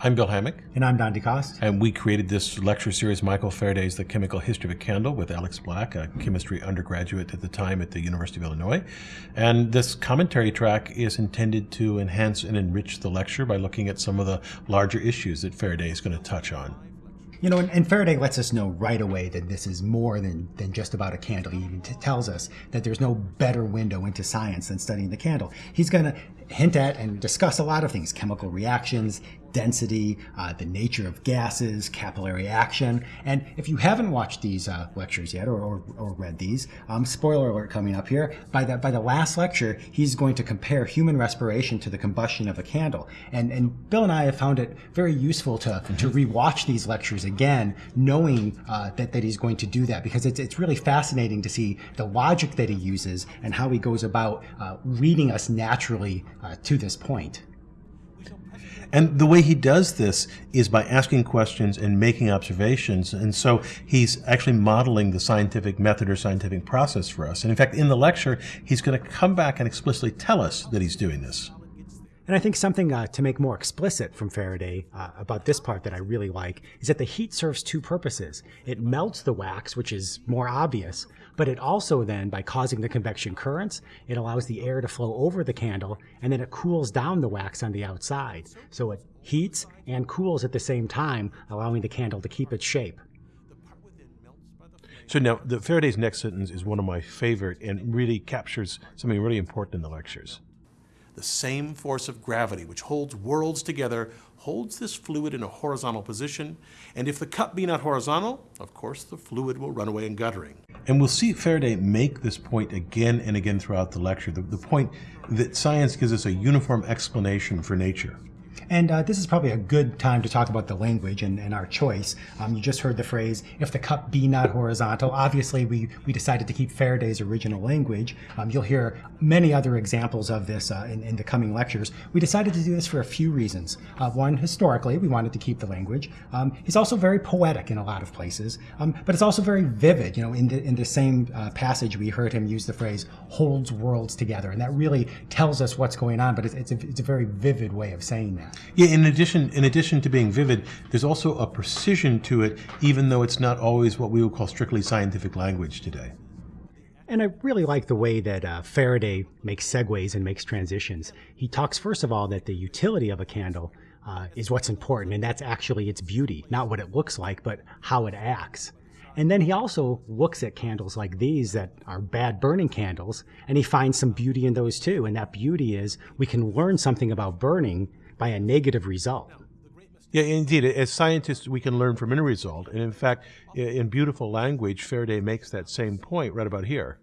I'm Bill Hammack. And I'm Don DeCoste. And we created this lecture series, Michael Faraday's The Chemical History of a Candle, with Alex Black, a chemistry undergraduate at the time at the University of Illinois. And this commentary track is intended to enhance and enrich the lecture by looking at some of the larger issues that Faraday is going to touch on. You know, and, and, Faraday lets us know right away that this is more than, than just about a candle. He even tells us that there's no better window into science than studying the candle. He's going to hint at and discuss a lot of things chemical reactions, density, uh, the nature of gases, capillary action. And if you haven't watched these uh, lectures yet or, or, or read these, um, spoiler alert coming up here, by the, by the last lecture, he's going to compare human respiration to the combustion of a candle. And, and Bill and I have found it very useful to, to rewatch these lectures again, knowing uh, that, that he's going to do that because it's, it's really fascinating to see the logic that he uses and how he goes about uh, leading us naturally uh, to this point. And the way he does this is by asking questions and making observations. And so he's actually modeling the scientific method or scientific process for us. And in fact, in the lecture, he's going to come back and explicitly tell us that he's doing this. And I think something uh, to make more explicit from Faraday uh, about this part that I really like is that the heat serves two purposes. It melts the wax, which is more obvious, but it also then, by causing the convection currents, it allows the air to flow over the candle and then it cools down the wax on the outside. So it heats and cools at the same time, allowing the candle to keep its shape. So now, the Faraday's next sentence is one of my favorite and really captures something really important in the lectures. The same force of gravity which holds worlds together holds this fluid in a horizontal position, and if the cup be not horizontal, of course the fluid will run away in guttering. And we'll see Faraday make this point again and again throughout the lecture, the, the point that science gives us a uniform explanation for nature. And uh, this is probably a good time to talk about the language and, and our choice. Um, you just heard the phrase, if the cup be not horizontal. Obviously, we, we decided to keep Faraday's original language. Um, you'll hear many other examples of this uh, in, in, the coming lectures. We decided to do this for a few reasons. Uh, one, historically, we wanted to keep the language. Um, it's also very poetic in a lot of places, um, but it's also very vivid. You know, in the, in the same uh, passage, we heard him use the phrase holds worlds together, and that really tells us what's going on, but it's, it's, a, it's a very vivid way of saying that. Yeah, in addition, in addition to being vivid, there's also a precision to it, even though it's not always what we would call strictly scientific language today. And I really like the way that uh, Faraday makes segues and makes transitions. He talks, first of all, that the utility of a candle uh, is what's important, and that's actually its beauty, not what it looks like, but how it acts. And then he also looks at candles like these that are bad burning candles, and he finds some beauty in those too. And that beauty is we can learn something about burning by a negative result. Yeah, indeed. As scientists, we can learn from any result. And in fact, in beautiful language, Faraday makes that same point right about here.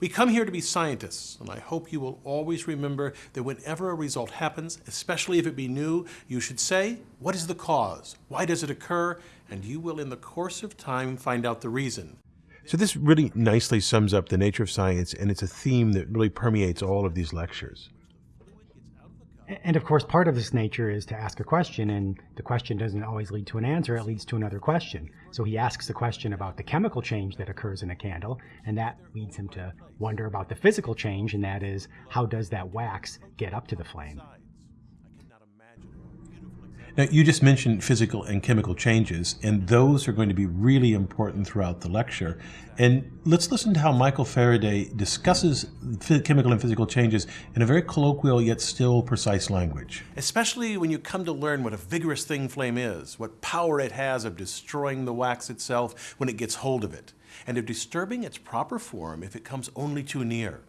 We come here to be scientists, and I hope you will always remember that whenever a result happens, especially if it be new, you should say, what is the cause? Why does it occur? And you will, in the course of time, find out the reason. So this really nicely sums up the nature of science, and it's a theme that really permeates all of these lectures. And of course, part of this nature is to ask a question, and the question doesn't always lead to an answer, it leads to another question. So he asks the question about the chemical change that occurs in a candle, and that leads him to wonder about the physical change, and that is, how does that wax get up to the flame? Now, you just mentioned physical and chemical changes, and those are going to be really important throughout the lecture. And let's listen to how Michael Faraday discusses chemical and physical changes in a very colloquial yet still precise language. Especially when you come to learn what a vigorous thing flame is, what power it has of destroying the wax itself when it gets hold of it, and of disturbing its proper form if it comes only too near.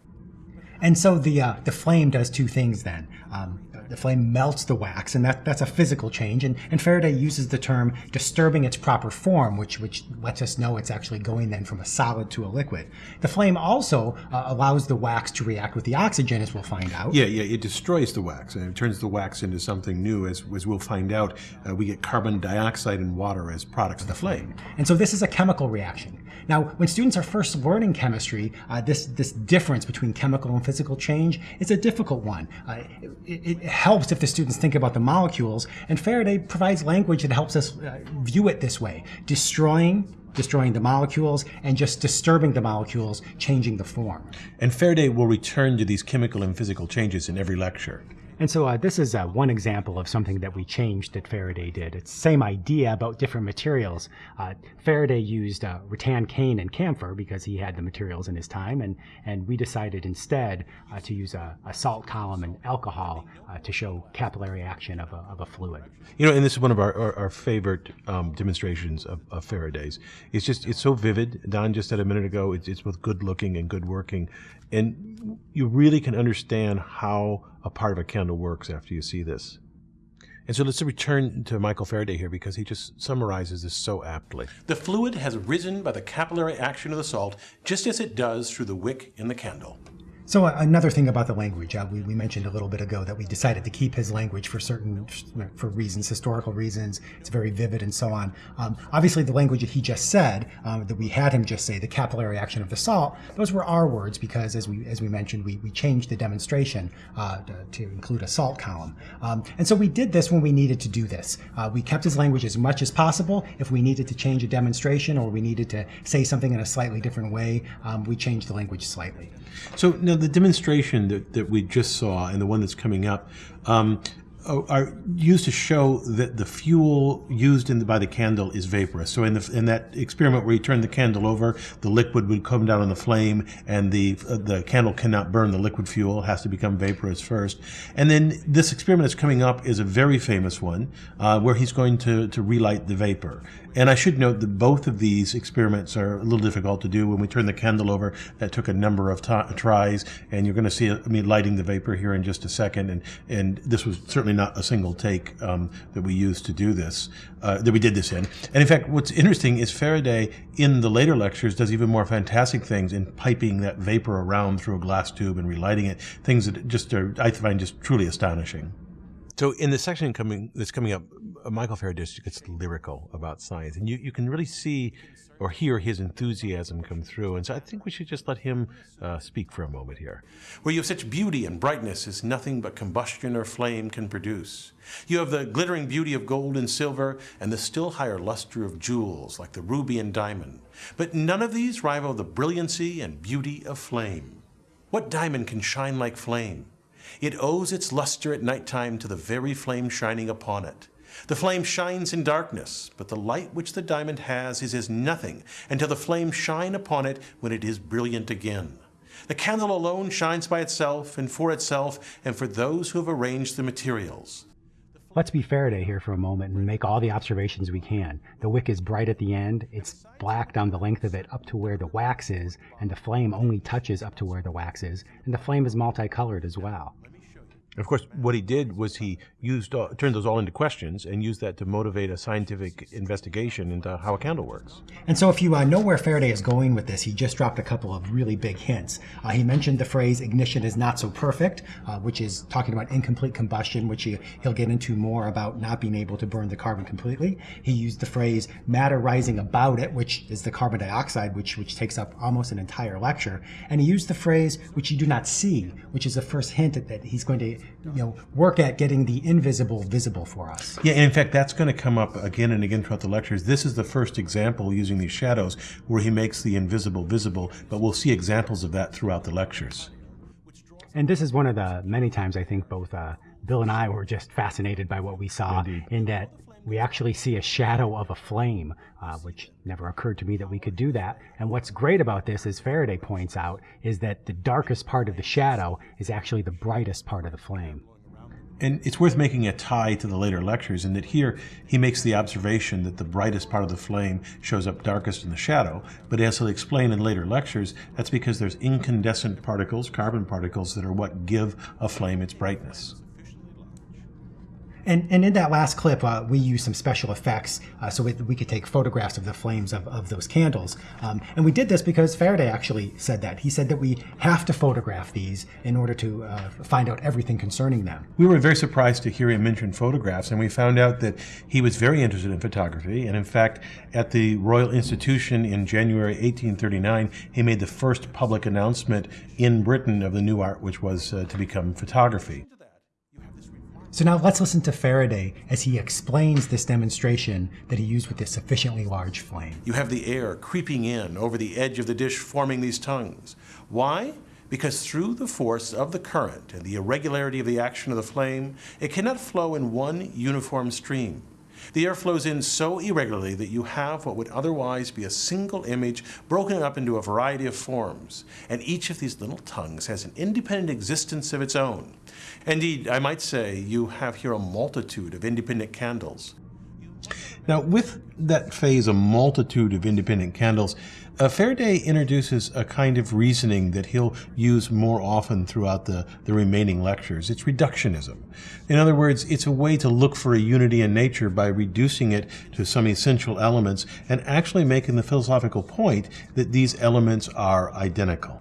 And so the uh, the flame does two things then. Um, the flame melts the wax, and that, that's a physical change. And, and Faraday uses the term disturbing its proper form, which, which lets us know it's actually going then from a solid to a liquid. The flame also uh, allows the wax to react with the oxygen, as we'll find out. Yeah, yeah, it destroys the wax, and it turns the wax into something new, as, as we'll find out. Uh, we get carbon dioxide and water as products of the flame. And so this is a chemical reaction. Now, when students are first learning chemistry, uh, this, this difference between chemical and physical change is a difficult one. Uh, it, it, helps if the students think about the molecules, and Faraday provides language that helps us uh, view it this way. Destroying destroying the molecules and just disturbing the molecules, changing the form. And Faraday will return to these chemical and physical changes in every lecture. And so uh, this is uh, one example of something that we changed that Faraday did. It's the same idea about different materials. Uh, Faraday used uh, rattan cane and camphor because he had the materials in his time, and, and we decided instead uh, to use a, a, salt column and alcohol uh, to show capillary action of a, of a, fluid. You know, and this is one of our, our, our favorite um, demonstrations of, of, Faraday's. It's just, it's so vivid. Don just said a minute ago, it's, it's both good looking and good working. And you really can understand how a part of a candle works after you see this. And so let's return to Michael Faraday here because he just summarizes this so aptly. The fluid has risen by the capillary action of the salt just as it does through the wick in the candle. So uh, another thing about the language, uh, we, we, mentioned a little bit ago that we decided to keep his language for certain for reasons, historical reasons. It's very vivid and so on. Um, obviously, the language that he just said, um, that we had him just say, the capillary action of the salt, those were our words because, as we as we mentioned, we, we changed the demonstration uh, to, to, include a salt column. Um, and so we did this when we needed to do this. Uh, we kept his language as much as possible. If we needed to change a demonstration or we needed to say something in a slightly different way, um, we changed the language slightly. So now the demonstration that, that we just saw and the one that's coming up, um, are used to show that the fuel used the, by the candle is vaporous. So in, the, in that experiment where you turn the candle over, the liquid would come down on the flame and the, uh, the candle cannot burn the liquid fuel, it has to become vaporous first. And then this experiment that's coming up is a very famous one uh, where he's going to, to relight the vapor. And I should note that both of these experiments are a little difficult to do. When we turn the candle over, that took a number of tries, and you're going to see me lighting the vapor here in just a second. And, and this was certainly not a single take um, that we used to do this, uh, that we did this in. And in fact, what's interesting is Faraday, in the later lectures, does even more fantastic things in piping that vapor around through a glass tube and relighting it, things that just are, I find just truly astonishing. So in the section coming that's coming up, uh, Michael Faraday gets lyrical about science, and you, you can really see or hear his enthusiasm come through. And so I think we should just let him uh, speak for a moment here. Where you have such beauty and brightness as nothing but combustion or flame can produce. You have the glittering beauty of gold and silver and the still higher luster of jewels like the ruby and diamond. But none of these rival the brilliancy and beauty of flame. What diamond can shine like flame? It owes its luster at night time to the very flame shining upon it. The flame shines in darkness, but the light which the diamond has is as nothing until the flame shine upon it when it is brilliant again. The candle alone shines by itself and for itself and for those who have arranged the materials. Let's be Faraday here for a moment and make all the observations we can. The wick is bright at the end, it's black down the length of it up to where the wax is, and the flame only touches up to where the wax is, and the flame is multicolored as well. Of course, what he did was he used turned those all into questions and used that to motivate a scientific investigation into how a candle works. And so, if you uh, know where Faraday is going with this, he just dropped a couple of really big hints. Uh, he mentioned the phrase "ignition is not so perfect," uh, which is talking about incomplete combustion, which he, he'll get into more about not being able to burn the carbon completely. He used the phrase "matter rising about it," which is the carbon dioxide, which which takes up almost an entire lecture. And he used the phrase "which you do not see," which is the first hint that he's going to you know, work at getting the invisible visible for us. Yeah, and in fact, that's going to come up again and again throughout the lectures. This is the first example using these shadows where he makes the invisible visible, but we'll see examples of that throughout the lectures. And this is one of the many times I think both uh, Bill and I were just fascinated by what we saw Indeed. in that we actually see a shadow of a flame, uh, which never occurred to me that we could do that. And what's great about this, as Faraday points out, is that the darkest part of the shadow is actually the brightest part of the flame. And it's worth making a tie to the later lectures in that here he makes the observation that the brightest part of the flame shows up darkest in the shadow, but as he'll explain in later lectures, that's because there's incandescent particles, carbon particles, that are what give a flame its brightness. And, and in that last clip, uh, we used some special effects uh, so we, we, could take photographs of the flames of, of those candles. Um, and we did this because Faraday actually said that. He said that we have to photograph these in order to uh, find out everything concerning them. We were very surprised to hear him mention photographs, and we found out that he was very interested in photography. And in fact, at the Royal Institution in January 1839, he made the first public announcement in Britain of the new art, which was uh, to become photography. So now let's listen to Faraday as he explains this demonstration that he used with this sufficiently large flame. You have the air creeping in over the edge of the dish forming these tongues. Why? because through the force of the current and the irregularity of the action of the flame, it cannot flow in one uniform stream. The air flows in so irregularly that you have what would otherwise be a single image broken up into a variety of forms, and each of these little tongues has an independent existence of its own. Indeed, I might say you have here a multitude of independent candles. Now, with that phase, a multitude of independent candles, uh, Faraday introduces a kind of reasoning that he'll use more often throughout the, the remaining lectures. It's reductionism. In other words, it's a way to look for a unity in nature by reducing it to some essential elements and actually making the philosophical point that these elements are identical.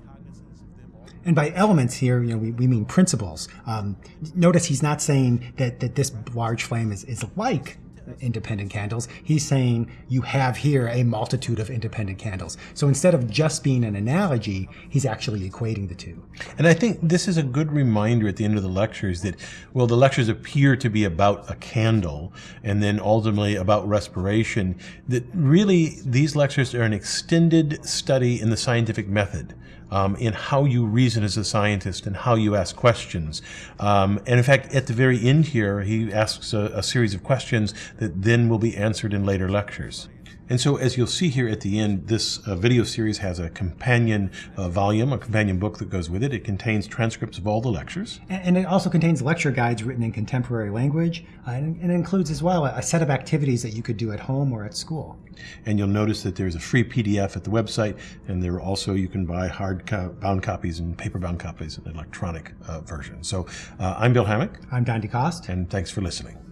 And by elements here, you know, we, we mean principles. Um, notice he's not saying that, that this large flame is, is like independent candles. He's saying you have here a multitude of independent candles. So instead of just being an analogy, he's actually equating the two. And I think this is a good reminder at the end of the lectures that, well, the lectures appear to be about a candle and then ultimately about respiration, that really these lectures are an extended study in the scientific method um, in how you reason as a scientist and how you ask questions. Um, and in fact, at the very end here, he asks a, a series of questions that then will be answered in later lectures. And so as you'll see here at the end, this uh, video series has a companion uh, volume, a companion book that goes with it. It contains transcripts of all the lectures. And, it also contains lecture guides written in contemporary language. Uh, and, it includes as well a set of activities that you could do at home or at school. And you'll notice that there's a free PDF at the website, and there also you can buy hard-bound copies and paper-bound copies and electronic uh, version. So uh, I'm Bill Hammack. I'm Don DeCoste. And thanks for listening.